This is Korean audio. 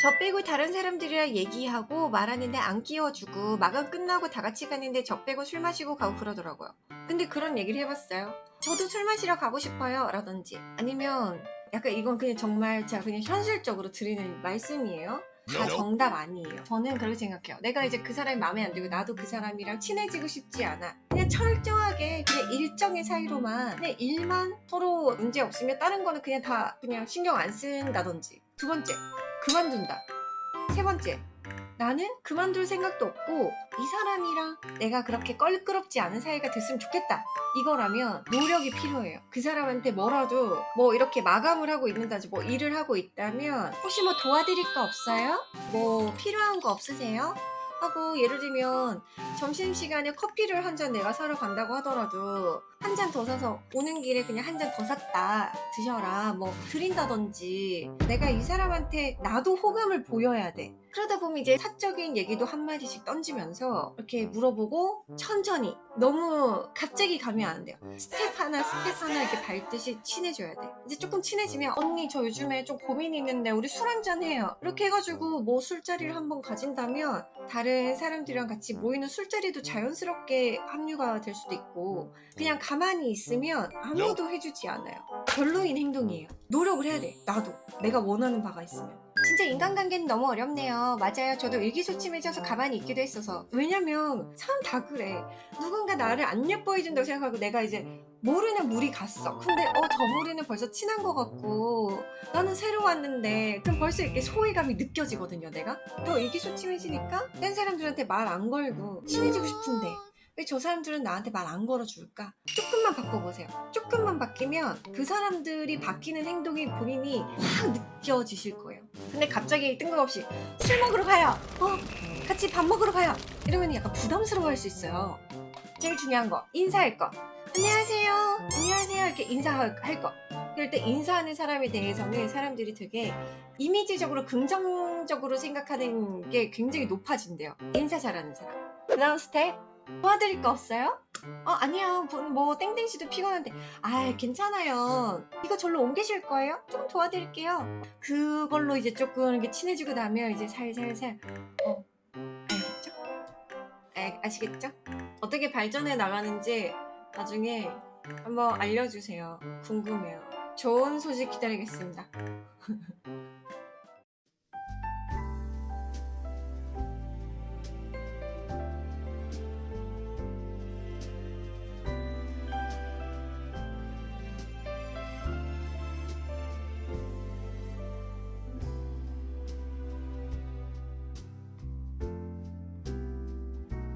저 빼고 다른 사람들이랑 얘기하고 말하는데 안 끼워주고 마감 끝나고 다 같이 가는데 저 빼고 술 마시고 가고 그러더라고요. 근데 그런 얘기를 해봤어요. 저도 술 마시러 가고 싶어요. 라든지 아니면 약간 이건 그냥 정말 제가 그냥 현실적으로 드리는 말씀이에요. 다 정답 아니에요. 저는 그렇게 생각해요. 내가 이제 그 사람이 마음에 안 들고 나도 그 사람이랑 친해지고 싶지 않아. 그냥 철저하게 그냥 일정의 사이로만 그냥 일만 서로 문제 없으면 다른 거는 그냥 다 그냥 신경 안 쓴다든지. 두 번째, 그만둔다. 세 번째, 나는 그만둘 생각도 없고 이 사람이랑 내가 그렇게 껄끄럽지 않은 사이가 됐으면 좋겠다. 이거라면 노력이 필요해요. 그 사람한테 뭐라도 뭐 이렇게 마감을 하고 있는다지 뭐 일을 하고 있다면 혹시 뭐 도와드릴 거 없어요? 뭐 필요한 거 없으세요? 하고 예를 들면 점심시간에 커피를 한 잔 내가 사러 간다고 하더라도 한 잔 더 사서 오는 길에 그냥 한 잔 더 샀다 드셔라 뭐 드린다든지 내가 이 사람한테 나도 호감을 보여야 돼 그러다 보면 이제 사적인 얘기도 한마디씩 던지면서 이렇게 물어보고 천천히 너무 갑자기 가면 안 돼요. 스텝 하나 스텝 하나 이렇게 밟듯이 친해져야 돼. 이제 조금 친해지면 언니 저 요즘에 좀 고민이 있는데 우리 술 한잔 해요. 이렇게 해가지고 뭐 술자리를 한번 가진다면 다른 사람들이랑 같이 모이는 술자리도 자연스럽게 합류가 될 수도 있고 그냥 가만히 있으면 아무도 해주지 않아요. 별로인 행동이에요. 노력을 해야 돼. 나도. 내가 원하는 바가 있으면 진짜 인간관계는 너무 어렵네요. 맞아요. 저도 의기소침해져서 가만히 있기도 했어서. 왜냐면 사람 다 그래. 누군가 나를 안 예뻐해 준다고 생각하고 내가 이제 모르는 물이 갔어. 근데 어저 무리는 벌써 친한 것 같고 나는 새로 왔는데 그럼 벌써 이렇게 소외감이 느껴지거든요 내가. 또 의기소침해지니까 딴 사람들한테 말 안 걸고 친해지고 싶은데 왜 저 사람들은 나한테 말 안 걸어줄까? 조금만 바꿔보세요. 조금만 바뀌면 그 사람들이 바뀌는 행동이 본인이 확 느껴지실 거예요. 근데 갑자기 뜬금없이 술 먹으러 가요. 어? 같이 밥 먹으러 가요. 이러면 약간 부담스러워 할 수 있어요. 제일 중요한 거 인사할 거. 안녕하세요. 안녕하세요. 이렇게 인사할 거. 그럴 때 인사하는 사람에 대해서는 사람들이 되게 이미지적으로 긍정적으로 생각하는 게 굉장히 높아진대요. 인사 잘하는 사람. 그 다음 스텝 도와드릴 거 없어요? 어 아니야 뭐, 뭐 땡땡씨도 피곤한데. 아 괜찮아요. 이거 절로 옮기실 거예요? 조금 도와드릴게요. 그걸로 이제 조금 이렇게 친해지고 나면 이제 살살살. 어 알겠죠? 아, 아시겠죠? 어떻게 발전해 나가는지 나중에 한번 알려주세요. 궁금해요. 좋은 소식 기다리겠습니다